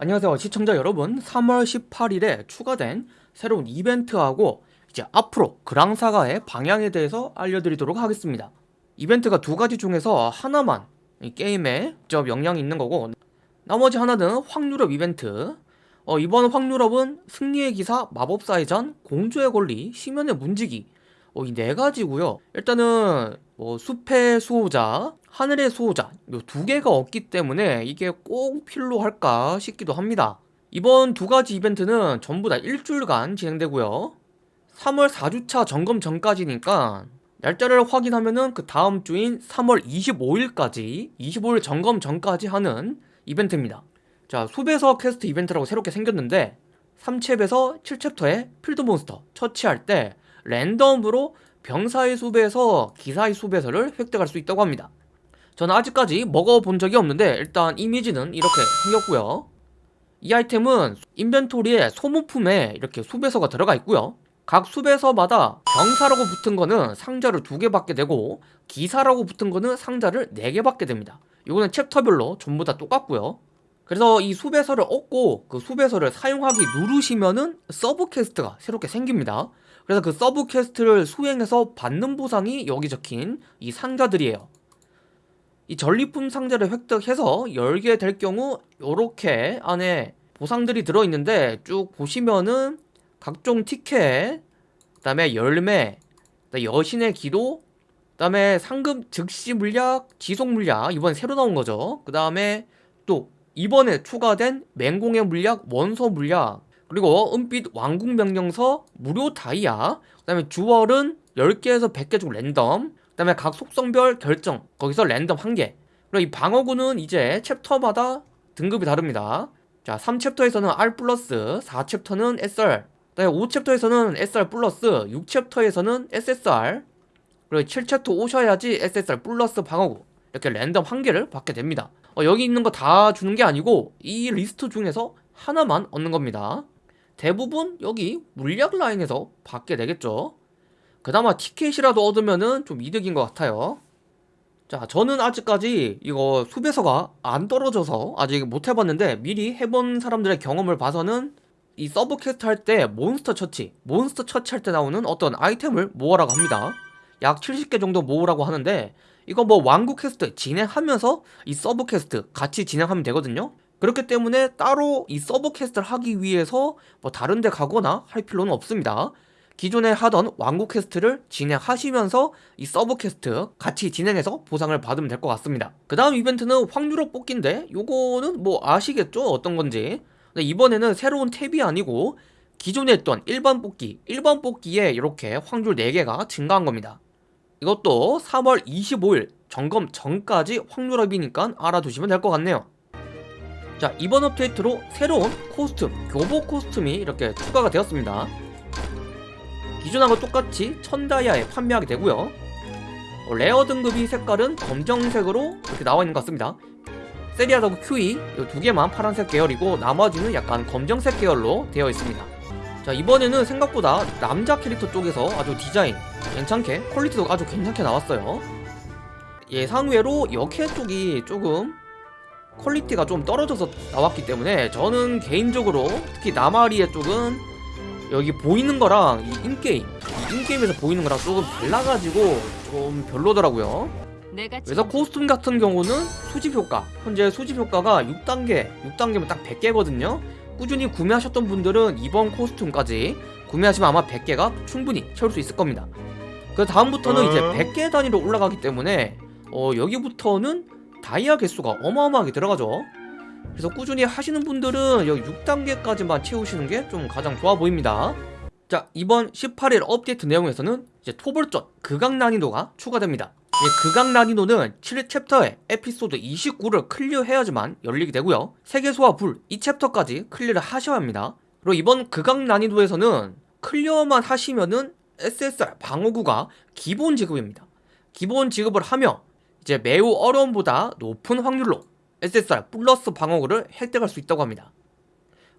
안녕하세요 시청자 여러분. 3월 18일에 추가된 새로운 이벤트하고 이제 앞으로 그랑사가의 방향에 대해서 알려드리도록 하겠습니다. 이벤트가 두 가지 중에서 하나만 이 게임에 직접 영향이 있는 거고 나머지 하나는 확률업 이벤트. 어, 이번 확률업은 승리의 기사, 마법사의 전, 공주의 권리, 심연의 문지기 어, 이 네 가지고요. 일단은 뭐 숲의 수호자, 하늘의 수호자 이 두 개가 없기 때문에 이게 꼭 필요할까 싶기도 합니다. 이번 두 가지 이벤트는 전부 다 일주일간 진행되고요. 3월 4주차 점검 전까지니까 날짜를 확인하면은 그 다음 주인 3월 25일까지 25일 점검 전까지 하는 이벤트입니다. 자 수배서 퀘스트 이벤트라고 새롭게 생겼는데 3챕에서 7챕터에 필드몬스터 처치할 때 랜덤으로 병사의 수배서 기사의 수배서를 획득할 수 있다고 합니다. 저는 아직까지 먹어본 적이 없는데 일단 이미지는 이렇게 생겼고요. 이 아이템은 인벤토리에 소모품에 이렇게 수배서가 들어가 있고요. 각 수배서마다 병사라고 붙은 거는 상자를 두 개 받게 되고 기사라고 붙은 거는 상자를 네 개 받게 됩니다. 이거는 챕터별로 전부 다 똑같고요. 그래서 이 수배서를 얻고 그 수배서를 사용하기 누르시면은 서브 퀘스트가 새롭게 생깁니다 그래서 그 서브 퀘스트를 수행해서 받는 보상이 여기 적힌 이 상자들이에요. 이 전리품 상자를 획득해서 열게 될 경우 이렇게 안에 보상들이 들어있는데 쭉 보시면은 각종 티켓 그 다음에 열매 여신의 기도 그 다음에 상금 즉시 물약 지속 물약 이번에 새로 나온 거죠. 그 다음에 또 이번에 추가된 맹공의 물약 원소 물약 그리고 은빛 왕국 명령서 무료 다이아 그 다음에 주얼은 10개에서 100개 중 랜덤 그 다음에 각 속성별 결정 거기서 랜덤 1개. 그리고 이 방어구는 이제 챕터마다 등급이 다릅니다. 자 3챕터에서는 R 플러스 4챕터는 SR 그다음에 5챕터에서는 SR 플러스 6챕터에서는 SSR 그리고 7챕터 오셔야지 SSR 플러스 방어구. 이렇게 랜덤 한 개를 받게 됩니다. 어, 여기 있는 거 다 주는 게 아니고 이 리스트 중에서 하나만 얻는 겁니다 대부분 여기 물약 라인에서 받게 되겠죠. 그나마 티켓이라도 얻으면은 좀 이득인 것 같아요. 자 저는 아직까지 이거 수배서가 안 떨어져서 아직 못 해봤는데 미리 해본 사람들의 경험을 봐서는 이 sub quest 할 때 몬스터 처치 몬스터 처치할 때 나오는 어떤 아이템을 모으라고 합니다. 약 70개 정도 모으라고 하는데 이거 뭐 왕국 퀘스트 진행하면서 이 sub quest 같이 진행하면 되거든요 그렇기 때문에 따로 이 sub quest를 하기 위해서 뭐 다른 데 가거나 할 필요는 없습니다. 기존에 하던 왕국 quest를 진행하시면서 이 sub quest 같이 진행해서 보상을 받으면 될 것 같습니다. 그 다음 이벤트는 확률 up 뽑기인데 요거는 뭐 아시겠죠? 어떤 건지. 이번에는 새로운 탭이 아니고 기존에 했던 일반 뽑기. 일반 뽑기에 이렇게 확률 4개가 증가한 겁니다. 이것도 3월 25일 점검 전까지 확률 up이니까 알아두시면 될 것 같네요 자 이번 업데이트로 새로운 costume 교복 costume이 이렇게 추가가 되었습니다. 기존하고 똑같이 천다이아에 판매하게 되고요. 어, rare 등급이 색깔은 검정색으로 이렇게 나와 있는 것 같습니다. 세리아드 큐이 이 두 개만 파란색 계열이고 나머지는 약간 검정색 계열로 되어 있습니다. 자 이번에는 생각보다 남자 캐릭터 쪽에서 아주 디자인 괜찮게 quality도 아주 괜찮게 나왔어요. 예상외로 여캐 쪽이 조금 quality가 좀 떨어져서 나왔기 때문에 저는 개인적으로 특히 나마리에 쪽은 여기 보이는 거랑 이 in-game 이 in-game에서 보이는 거랑 조금 달라가지고 좀 별로더라고요. 그래서 코스튬 같은 경우는 수집 효과 현재 수집 효과가 6단계 6단계면 딱 100개거든요. 꾸준히 구매하셨던 분들은 이번 코스튬까지 구매하시면 아마 100개가 충분히 채울 수 있을 겁니다. 그 다음부터는 어... 이제 100개 단위로 올라가기 때문에 어, 여기부터는 다이아 개수가 어마어마하게 들어가죠. 그래서 꾸준히 하시는 분들은 여기 6단계까지만 채우시는 게 좀 가장 좋아 보입니다. 자 이번 18일 업데이트 내용에서는 이제 토벌전 극악 난이도가 추가됩니다. 극악 난이도는 7챕터에 에피소드 29를 clear해야지만 열리게 되고요. 세계소와 불이 챕터까지 clear를 하셔야 합니다. 그리고 이번 극악 난이도에서는 clear만 하시면은 SSR 방어구가 기본 지급입니다. 기본 지급을 하며 이제 매우 어려움보다 높은 확률로 SSR 플러스 방어구를 획득할 수 있다고 합니다.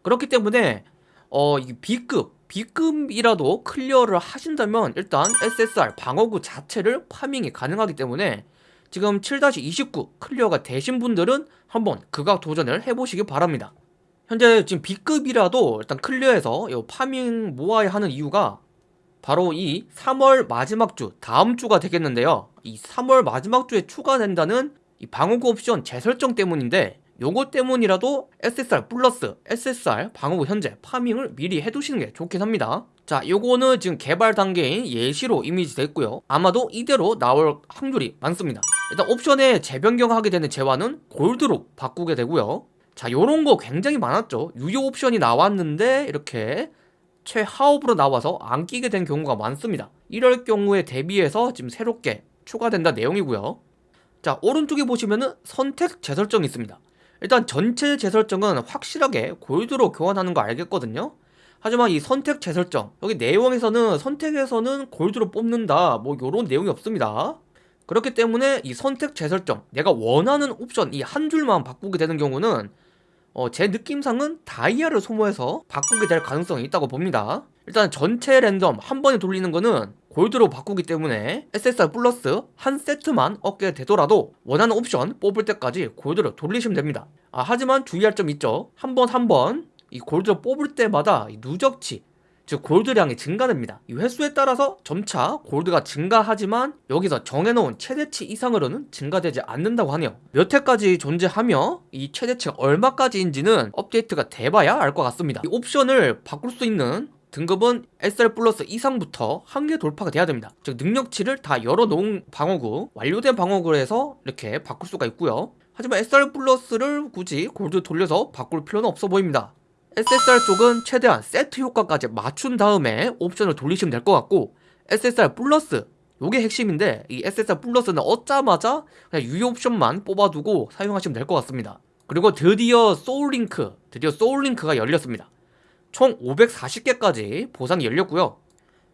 그렇기 때문에 어, 이 B급 B급이라도 clear를 하신다면 일단 SSR 방어구 자체를 farming이 가능하기 때문에 지금 7-29 clear가 되신 분들은 한번 극악 도전을 해보시기 바랍니다. 현재 지금 B급이라도 일단 clear해서 요 farming 모아야 하는 이유가 바로 이 3월 마지막 주 다음 주가 되겠는데요. 이 3월 마지막 주에 추가된다는 이 방어구 옵션 재설정 때문인데 요거 때문이라도 SSR 플러스 SSR 방어구 현재 farming을 미리 해두시는 게 좋긴 합니다. 자 요거는 지금 개발 단계인 예시로 이미지 됐고요. 아마도 이대로 나올 확률이 많습니다. 일단 옵션에 재변경하게 되는 재화는 골드로 바꾸게 되고요. 자 요런 거 굉장히 많았죠. 유효 옵션이 나왔는데 이렇게 최하업으로 나와서 안 끼게 된 경우가 많습니다. 이럴 경우에 대비해서 지금 새롭게 추가된다 내용이고요. 자 오른쪽에 보시면은 선택 재설정이 있습니다. 일단 전체 재설정은 확실하게 골드로 교환하는 거 알겠거든요. 하지만 이 선택 재설정 여기 내용에서는 선택에서는 골드로 뽑는다 뭐 요런 내용이 없습니다. 그렇기 때문에 이 선택 재설정 내가 원하는 옵션 이 한 줄만 바꾸게 되는 경우는 어, 제 느낌상은 다이아를 소모해서 바꾸게 될 가능성이 있다고 봅니다. 일단 전체 랜덤 한 번에 돌리는 거는 골드로 바꾸기 때문에 SSR 플러스 한 세트만 얻게 되더라도 원하는 옵션 뽑을 때까지 골드로 돌리시면 됩니다. 아 하지만 주의할 점 있죠. 한 번 한 번 이 골드를 뽑을 때마다 이 누적치 즉 골드량이 증가됩니다. 이 횟수에 따라서 점차 골드가 증가하지만 여기서 정해놓은 최대치 이상으로는 증가되지 않는다고 하네요. 몇 회까지 존재하며 이 최대치가 얼마까지인지는 업데이트가 돼봐야 알 것 같습니다. 이 옵션을 바꿀 수 있는 등급은 SR 플러스 이상부터 한계 돌파가 돼야 됩니다. 즉 능력치를 다 열어놓은 방어구 완료된 방어구에서 이렇게 바꿀 수가 있고요. 하지만 SR 플러스를 굳이 골드 돌려서 바꿀 필요는 없어 보입니다 SSR 쪽은 최대한 세트 효과까지 맞춘 다음에 옵션을 돌리시면 될 것 같고 SSR 플러스 요게 핵심인데 이 SSR 플러스는 얻자마자 그냥 유효 옵션만 뽑아두고 사용하시면 될 것 같습니다. 그리고 드디어 soul link 드디어 soul link가 열렸습니다. 총 540개까지 보상이 열렸고요.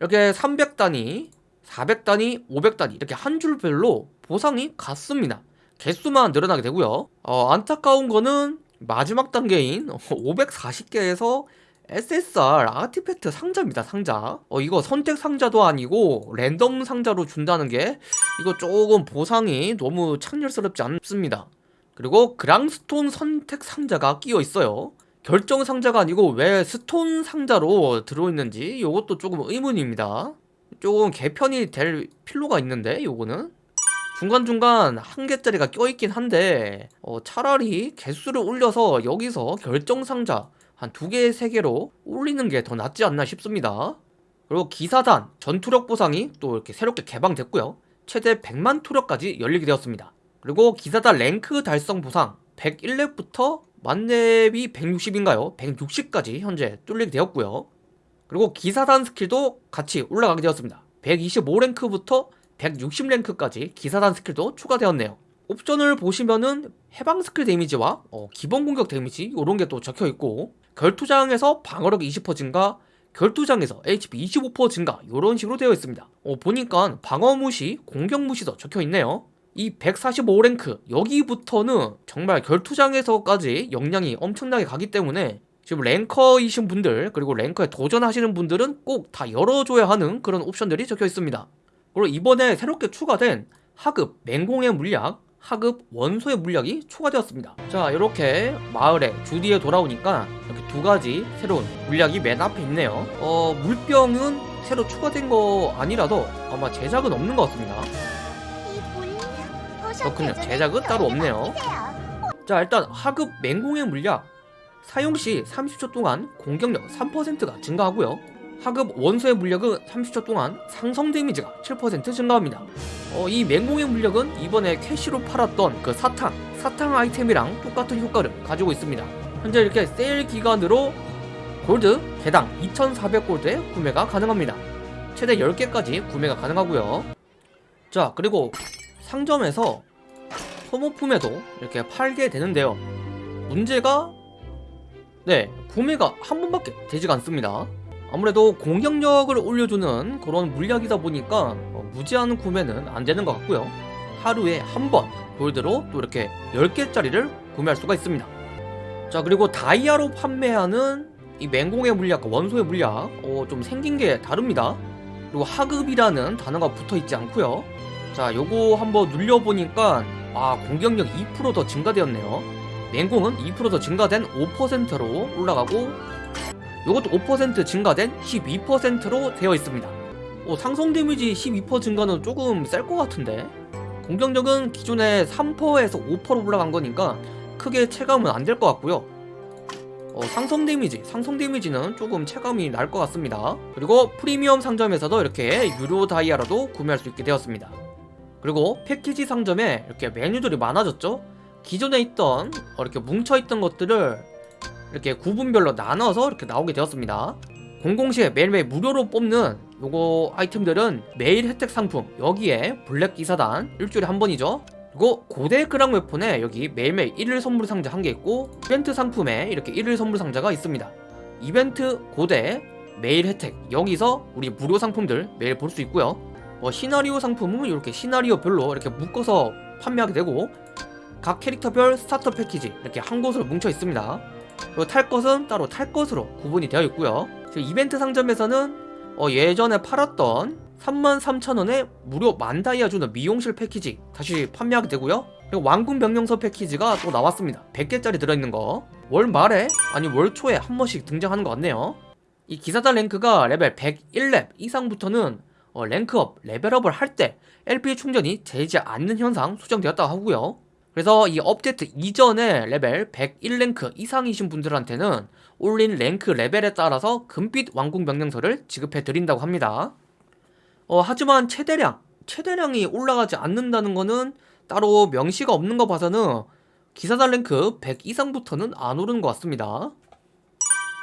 이렇게 300단위 400단위 500단위 이렇게 한 줄별로 보상이 같습니다. 개수만 늘어나게 되고요. 어, 안타까운 거는 마지막 단계인 540개에서 SSR 아티팩트 상자입니다 상자. 어 이거 선택 상자도 아니고 랜덤 상자로 준다는 게 이거 조금 보상이 너무 창렬스럽지 않습니다. 그리고 그랑스톤 선택 상자가 끼어 있어요. 결정 상자가 아니고 왜 스톤 상자로 들어있는지 이것도 조금 의문입니다. 조금 개편이 될 필요가 있는데 요거는 중간중간 한 개짜리가 껴있긴 한데 어, 차라리 개수를 올려서 여기서 결정상자 한 두 개, 세 개로 올리는 게 더 낫지 않나 싶습니다. 그리고 기사단 전투력 보상이 또 이렇게 새롭게 개방됐고요. 최대 100만 투력까지 열리게 되었습니다. 그리고 기사단 랭크 달성 보상 101렙부터 만렙이 160인가요? 160까지 현재 뚫리게 되었고요. 그리고 기사단 skill도 같이 올라가게 되었습니다. 125랭크부터 160랭크까지 기사단 skill도 추가되었네요. 옵션을 보시면은 해방 skill damage와 어, 기본 공격 damage 이런 게 또 적혀있고 결투장에서 방어력 20% 증가 결투장에서 HP 25% 증가 이런 식으로 되어 있습니다. 어, 보니까 방어 무시, 공격 무시도 적혀있네요. 이 145랭크 여기부터는 정말 결투장에서까지 역량이 엄청나게 가기 때문에 지금 랭커이신 분들 그리고 랭커에 도전하시는 분들은 꼭 다 열어줘야 하는 그런 옵션들이 적혀 있습니다 그리고 이번에 새롭게 추가된 하급 맹공의 물약 하급 원소의 물약이 추가되었습니다. 자 이렇게 마을에 주디에 돌아오니까 이렇게 두 가지 새로운 물약이 맨 앞에 있네요. 어 물병은 새로 추가된 거 아니라도 아마 제작은 없는 것 같습니다. 그렇군요. 제작은 따로 없네요. 자 일단 하급 맹공의 물약. 사용시 30초 동안 공격력 3%가 증가하고요 하급 원소의 물력은 30초 동안 상성 데미지가 7% 증가합니다. 어, 이 맹공의 물력은 이번에 캐시로 팔았던 그 사탕 사탕 아이템이랑 똑같은 효과를 가지고 있습니다. 현재 이렇게 세일 기간으로 골드 개당 2400골드에 구매가 가능합니다. 최대 10개까지 구매가 가능하고요. 자 그리고 상점에서 소모품에도 이렇게 팔게 되는데요. 문제가 네 구매가 한 번밖에 되지가 않습니다 아무래도 공격력을 올려주는 그런 물약이다 보니까 어, 무제한 구매는 안 되는 것 같고요. 하루에 한번 골드로 또 이렇게 10개짜리를 구매할 수가 있습니다. 자 그리고 다이아로 판매하는 이 맹공의 물약과 원소의 물약 어, 좀 생긴 게 다릅니다. 그리고 하급이라는 단어가 붙어 있지 않고요. 자 요거 한번 눌려보니까 아 공격력 2%더 증가되었네요. 맹공은 2%더 증가된 5%로 올라가고 이것도 5% 증가된 12%로 되어 있습니다. 어, 상성 데미지 12% 증가는 조금 셀 것 같은데? 공격력은 기존에 3%에서 5% 올라간 거니까 크게 체감은 안 될 것 같고요. 어, 상성 damage, 상성 damage는 조금 체감이 날 것 같습니다. 그리고 프리미엄 상점에서도 이렇게 유료 다이아라도 구매할 수 있게 되었습니다. 그리고 패키지 상점에 이렇게 메뉴들이 많아졌죠? 기존에 있던 어, 이렇게 뭉쳐있던 것들을 이렇게 구분별로 나눠서 이렇게 나오게 되었습니다. 007에 매일매일 무료로 뽑는 요거 아이템들은 매일 혜택 상품 여기에 블랙 기사단 일주일에 한 번이죠. 그리고 고대 그랑 weapon에 여기 매일매일 1일 선물 상자 한 개 있고 이벤트 상품에 이렇게 1일 선물 상자가 있습니다. 이벤트 고대 매일 혜택 여기서 우리 무료 상품들 매일 볼 수 있고요. 뭐 시나리오 상품은 이렇게 시나리오별로 이렇게 묶어서 판매하게 되고 각 캐릭터별 starter 패키지 이렇게 한 곳으로 뭉쳐 있습니다 그리고 탈 것은 따로 탈 것으로 구분이 되어 있고요. 지금 이벤트 상점에서는 어, 예전에 팔았던 33,000원에 무료 만 다이아 주는 미용실 패키지 다시 판매하게 되고요. 그리고 왕궁 명령서 패키지가 또 나왔습니다. 100개짜리 들어있는 거 월 말에 아니 월 초에 한 번씩 등장하는 것 같네요. 이 기사단 랭크가 레벨 101렙 이상부터는 어, 랭크업, 레벨업을 할 때 LP 충전이 되지 않는 현상 수정되었다고 하고요 그래서 이 업데이트 이전에 레벨 101랭크 이상이신 분들한테는 올린 랭크 레벨에 따라서 금빛 왕궁 명령서를 지급해 드린다고 합니다. 어, 하지만 최대량, 최대량이 올라가지 않는다는 거는 따로 명시가 없는 거 봐서는 기사단 랭크 100 이상부터는 안 오르는 것 같습니다.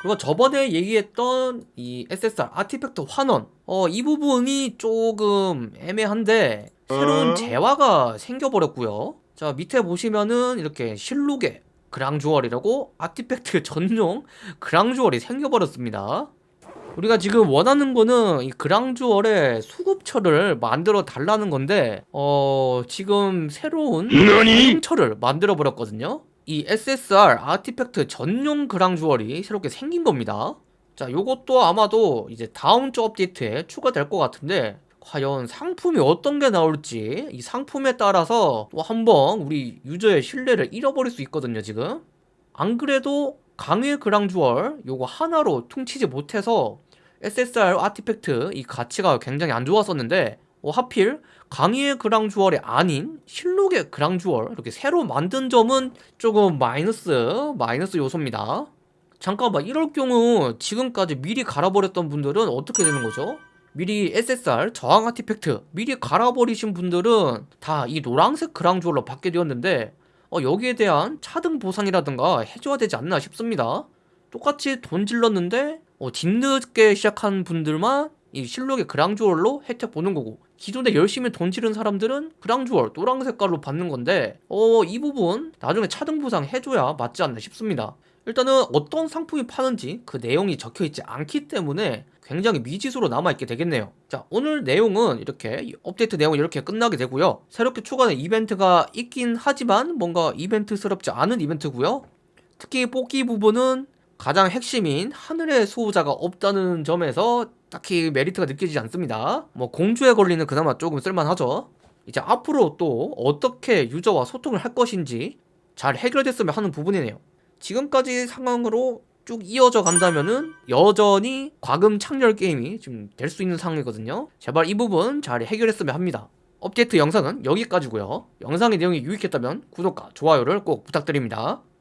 그리고 저번에 얘기했던 이 SSR 아티팩트 환원 어, 이 부분이 조금 애매한데 새로운 재화가 생겨버렸고요 자 밑에 보시면은 이렇게 실록의 그랑주얼이라고 아티팩트 전용 그랑주얼이 생겨버렸습니다. 우리가 지금 원하는 거는 이 그랑주얼의 수급처를 만들어 달라는 건데 어 지금 새로운 사용처를 만들어 버렸거든요. 이 SSR 아티팩트 전용 그랑주얼이 새롭게 생긴 겁니다. 자 요것도 아마도 이제 다음 주 업데이트에 추가될 것 같은데 과연 상품이 어떤 게 나올지 이 상품에 따라서 또 한번 우리 유저의 신뢰를 잃어버릴 수 있거든요 지금 안 그래도 강의 그랑주얼 요거 하나로 퉁치지 못해서 SSR 아티팩트 이 가치가 굉장히 안 좋았었는데 어, 하필 강의의 그랑주얼이 아닌 실록의 그랑주얼 이렇게 새로 만든 점은 조금 마이너스 마이너스 요소입니다 잠깐만 이럴 경우 지금까지 미리 갈아버렸던 분들은 어떻게 되는 거죠? 미리 SSR 저항 아티팩트 미리 갈아버리신 분들은 다 이 노란색 그랑주얼로 받게 되었는데 어, 여기에 대한 차등 보상이라든가 해줘야 되지 않나 싶습니다. 똑같이 돈 질렀는데 어, 뒤늦게 시작한 분들만 이 실록의 그랑주얼로 혜택 보는 거고 기존에 열심히 돈 지른 사람들은 그랑주얼 노랑 색깔로 받는 건데 어 이 부분 나중에 차등 보상 해줘야 맞지 않나 싶습니다 일단은 어떤 상품이 파는지 그 내용이 적혀있지 않기 때문에 굉장히 미지수로 남아있게 되겠네요. 자 오늘 내용은 이렇게 업데이트 내용은 이렇게 끝나게 되고요. 새롭게 추가된 이벤트가 있긴 하지만 뭔가 이벤트스럽지 않은 이벤트고요. 특히 뽑기 부분은 가장 핵심인 하늘의 수호자가 없다는 점에서 딱히 메리트가 느껴지지 않습니다. 뭐 공주에 걸리는 그나마 조금 쓸만하죠. 이제 앞으로 또 어떻게 유저와 소통을 할 것인지 잘 해결됐으면 하는 부분이네요 지금까지 상황으로 쭉 이어져 간다면은 여전히 과금 창렬 게임이 지금 될 수 있는 상황이거든요. 제발 이 부분 잘 해결했으면 합니다. 업데이트 영상은 여기까지고요. 영상의 내용이 유익했다면 구독과 좋아요를 꼭 부탁드립니다